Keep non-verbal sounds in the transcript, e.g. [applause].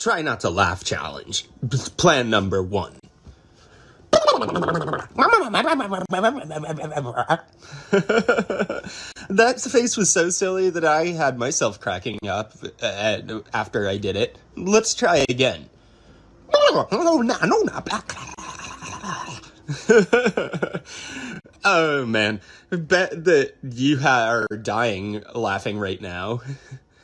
Try not to laugh challenge. Plan number one. [laughs] that face was so silly that I had myself cracking up uh, after I did it. Let's try again. [laughs] oh man, bet that you are dying laughing right now. [laughs]